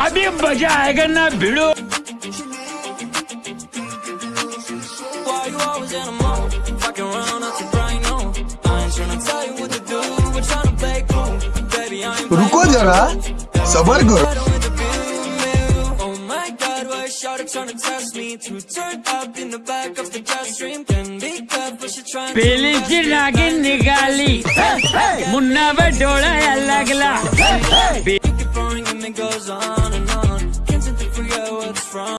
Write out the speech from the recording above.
अभी मज़ा आएगा ना भिड़ो। रुको जरा सबर करो। पहले की नागिन निकाली। मुन्ना व डोला Agla. Hey, hey.